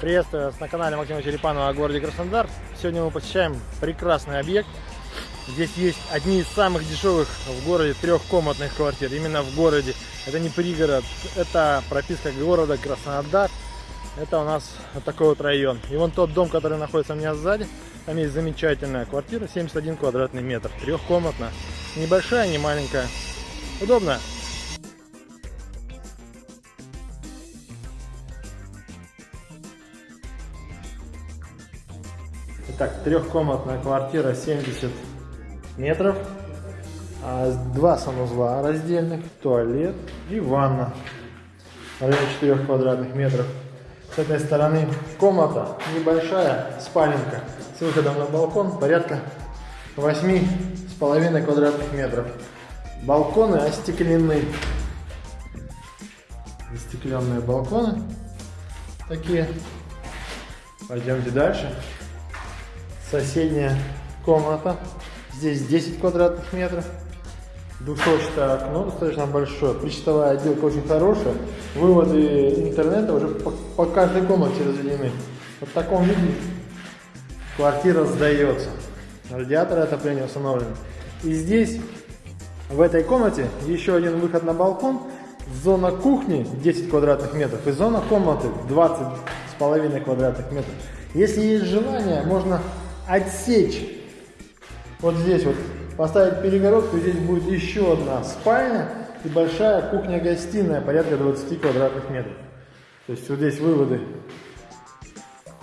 Приветствую вас на канале Максима Черепанова о городе Краснодар. Сегодня мы посещаем прекрасный объект. Здесь есть одни из самых дешевых в городе трехкомнатных квартир. Именно в городе. Это не пригород, это прописка города Краснодар. Это у нас вот такой вот район. И вон тот дом, который находится у меня сзади. Там есть замечательная квартира, 71 квадратный метр, трехкомнатная. Небольшая, не маленькая. Удобно. Итак, трехкомнатная квартира 70 метров. А, два санузла раздельных, туалет и ванна. В районе 4 квадратных метров. С этой стороны комната небольшая, спаленка с выходом на балкон порядка 8,5 квадратных метров. Балконы остеклены. Остекленные балконы такие. Пойдемте дальше. Соседняя комната. Здесь 10 квадратных метров. Двухстворчатое окно достаточно большое. Причтовая отделка очень хорошая. Выводы интернета уже по, по каждой комнате разведены. Вот в таком виде квартира сдается. Радиатор отопления установлен. И здесь, в этой комнате, еще один выход на балкон. Зона кухни 10 квадратных метров и зона комнаты 20 с половиной квадратных метров. Если есть желание, можно отсечь вот здесь вот, поставить перегородку, здесь будет еще одна спальня и большая кухня-гостиная, порядка 20 квадратных метров. То есть вот здесь выводы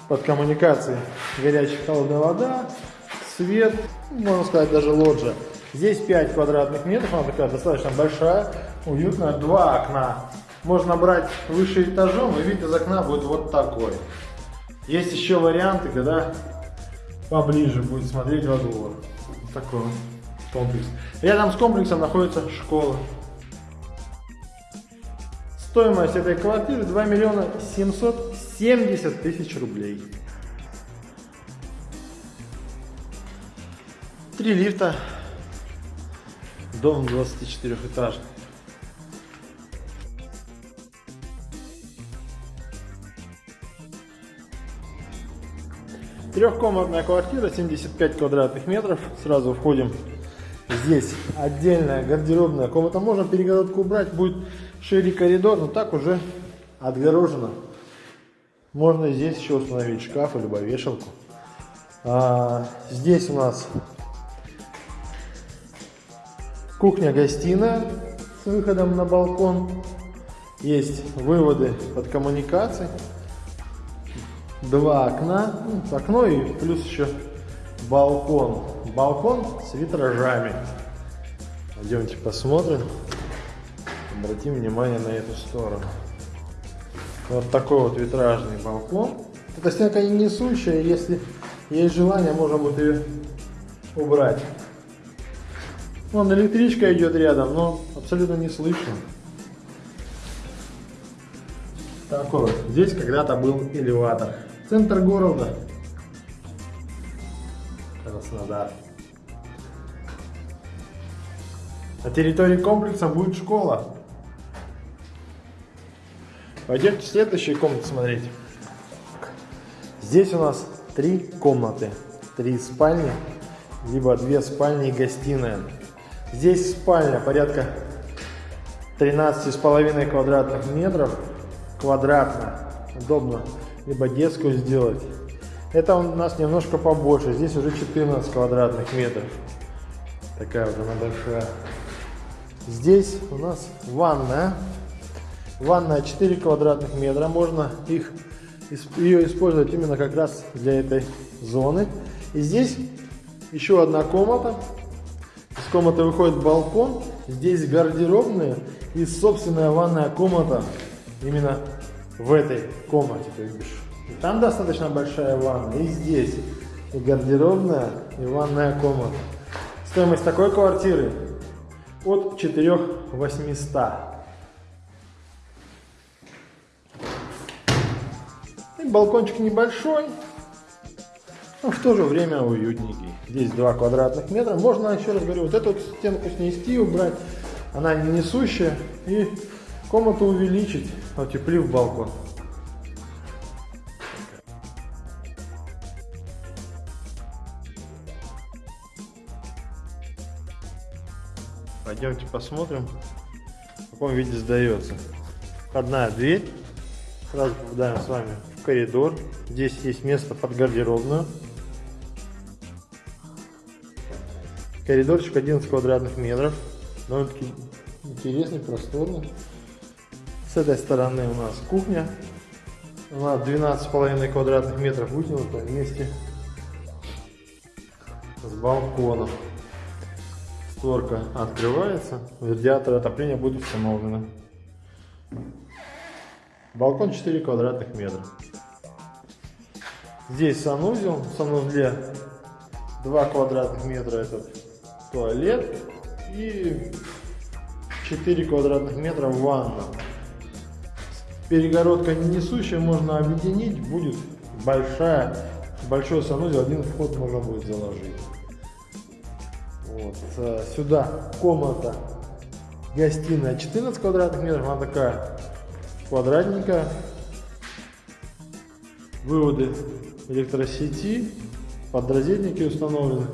под коммуникации, горячая холодная вода, свет, можно сказать даже лоджия. Здесь 5 квадратных метров, она такая достаточно большая, уютная, два окна. Можно брать выше этажом, и вид из окна будет вот такой. Есть еще варианты, когда поближе будет смотреть во двор. Вот такой вот комплекс. Рядом с комплексом находится школа. Стоимость этой квартиры 2 миллиона 770 тысяч рублей. Три лифта. Дом 24 этажный. Трехкомнатная квартира, 75 квадратных метров. Сразу входим. Здесь отдельная гардеробная комната. Можно перегородку убрать, будет шире коридор, но так уже отгорожено. Можно здесь еще установить шкаф либо вешалку. А, здесь у нас кухня-гостиная с выходом на балкон. Есть выводы под коммуникации два окна, ну, окно и плюс еще балкон. Балкон с витражами. Пойдемте посмотрим. Обратим внимание на эту сторону. Вот такой вот витражный балкон. Эта стенка не несущая, если есть желание, можно будет ее убрать. Вон электричка идет рядом, но абсолютно не слышно. Такой вот. Здесь когда-то был элеватор. Центр города. Краснодар. На территории комплекса будет школа. Пойдемте в следующую комнату смотреть. Здесь у нас три комнаты. Три спальни, либо две спальни и гостиная. Здесь спальня порядка 13,5 квадратных метров. Квадратно. Удобно либо детскую сделать. Это у нас немножко побольше, здесь уже 14 квадратных метров. Такая вот она большая. Здесь у нас ванная. Ванная 4 квадратных метра, можно их, ее использовать именно как раз для этой зоны. И здесь еще одна комната. Из комнаты выходит балкон, здесь гардеробная и собственная ванная комната именно в этой комнате, то есть и там достаточно большая ванна, и здесь, и гардеробная, и ванная комната. Стоимость такой квартиры от 4 800. И балкончик небольшой, но в то же время уютненький. Здесь 2 квадратных метра. Можно, еще раз говорю, вот эту вот стенку снести, убрать. Она не несущая. И комнату увеличить, утеплив балкон. Пойдемте посмотрим, в каком виде сдается. Входная дверь. Сразу попадаем с вами в коридор. Здесь есть место под гардеробную. Коридорчик 11 квадратных метров. Довольно-таки интересный, просторный. С этой стороны у нас кухня. Она 12,5 квадратных метров вытянута вместе с балконом. Створка открывается, радиатор отопления будет установлено. Балкон 4 квадратных метра. Здесь санузел. В санузле 2 квадратных метра это туалет и 4 квадратных метра ванна. Перегородка не несущая, можно объединить, будет большая, большой санузел, один вход можно будет заложить. Вот. Э, сюда комната, гостиная 14 квадратных метров, она такая квадратненькая. Выводы электросети, подразделники установлены.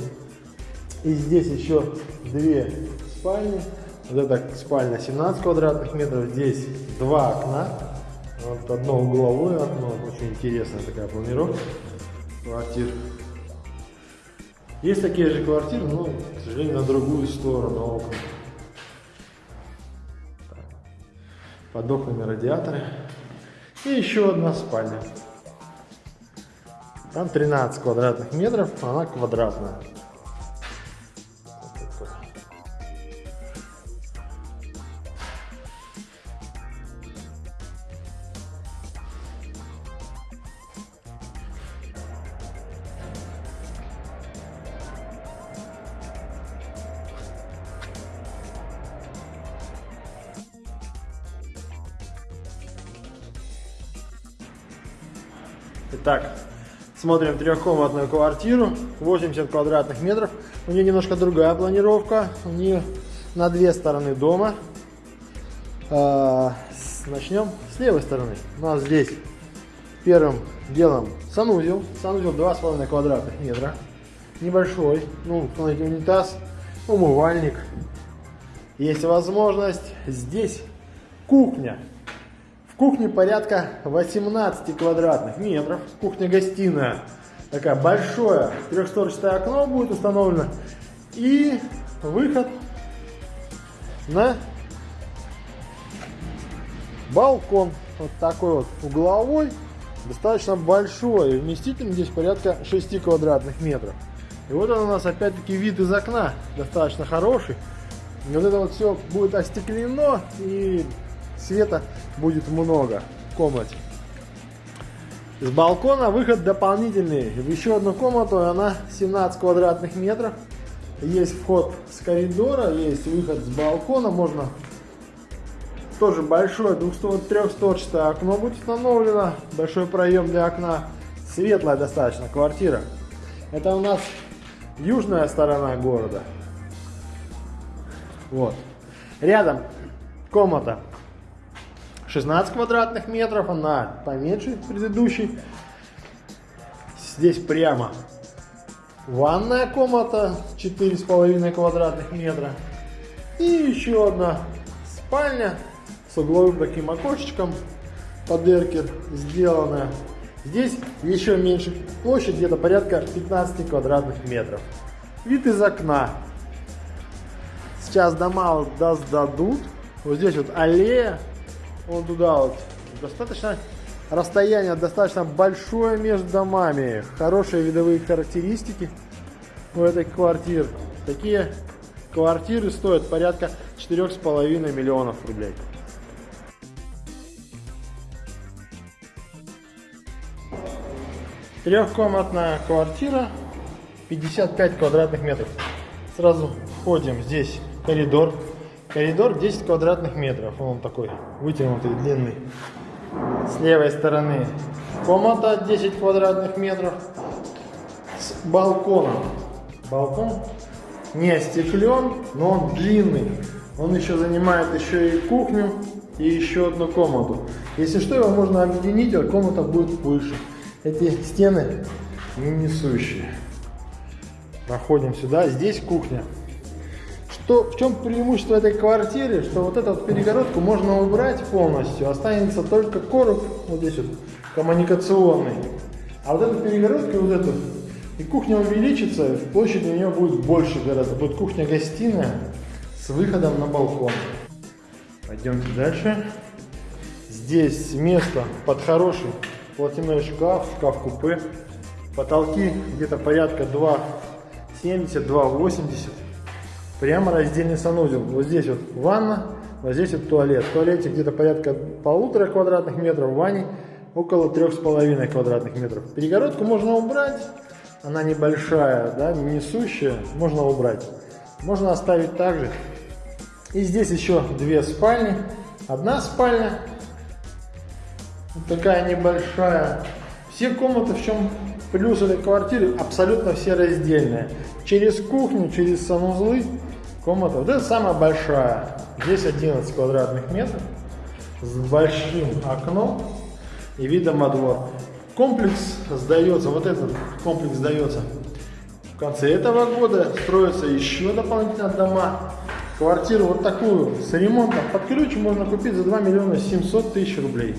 И здесь еще две спальни. Вот эта спальня 17 квадратных метров, здесь два окна. Вот одно угловое окно, очень интересная такая планировка квартир. Есть такие же квартиры, но, к сожалению, на другую сторону окна. Под окнами радиаторы. И еще одна спальня. Там 13 квадратных метров, она квадратная. Итак, смотрим трехкомнатную квартиру, 80 квадратных метров. У нее немножко другая планировка. У нее на две стороны дома. А, начнем с левой стороны. У нас здесь первым делом санузел. Санузел 2,5 квадратных метра. Небольшой. Ну, смотрите, унитаз, умывальник. Есть возможность здесь кухня в кухне порядка 18 квадратных метров. Кухня-гостиная. Такая большое трехстворчатое окно будет установлено. И выход на балкон. Вот такой вот угловой. Достаточно большой. Вместительный здесь порядка 6 квадратных метров. И вот он у нас опять-таки вид из окна. Достаточно хороший. И вот это вот все будет остеклено. И света будет много в комнате. С балкона выход дополнительный в еще одну комнату, она 17 квадратных метров. Есть вход с коридора, есть выход с балкона, можно тоже большое трехстворчатое окно будет установлено, большой проем для окна, светлая достаточно квартира. Это у нас южная сторона города. Вот. Рядом комната 16 квадратных метров, она поменьше предыдущей. Здесь прямо ванная комната 4,5 квадратных метра. И еще одна спальня с угловым таким окошечком под эркер сделанная. Здесь еще меньше площадь, где-то порядка 15 квадратных метров. Вид из окна. Сейчас дома вот дадут. Вот здесь вот аллея вон туда вот. Достаточно расстояние достаточно большое между домами. Хорошие видовые характеристики у этой квартиры. Такие квартиры стоят порядка 4,5 миллионов рублей. Трехкомнатная квартира, 55 квадратных метров. Сразу входим, здесь коридор Коридор 10 квадратных метров. Он такой вытянутый, длинный. С левой стороны комната 10 квадратных метров с балконом. Балкон не остеклен, но он длинный. Он еще занимает еще и кухню и еще одну комнату. Если что, его можно объединить, а комната будет выше. Эти стены не несущие. Проходим сюда. Здесь кухня. Что, в чем преимущество этой квартиры, что вот эту вот перегородку можно убрать полностью, останется только короб, вот здесь вот, коммуникационный. А вот эту перегородку, вот эту, и кухня увеличится, площадь у нее будет больше гораздо. Будет кухня-гостиная с выходом на балкон. Пойдемте дальше. Здесь место под хороший платяной шкаф, шкаф-купе. Потолки где-то порядка 2,70-2,80. Прямо раздельный санузел. Вот здесь вот ванна, вот здесь вот туалет. В туалете где-то порядка полутора квадратных метров, в ванне около трех с половиной квадратных метров. Перегородку можно убрать, она небольшая, да, несущая, можно убрать. Можно оставить также. И здесь еще две спальни. Одна спальня, вот такая небольшая. Все комнаты, в чем плюс этой квартиры, абсолютно все раздельные. Через кухню, через санузлы комната. Вот это самая большая. Здесь 11 квадратных метров с большим окном и видом во двор. Комплекс сдается, вот этот комплекс сдается в конце этого года. Строятся еще дополнительно дома. Квартиру вот такую с ремонтом под ключ можно купить за 2 миллиона 700 тысяч рублей.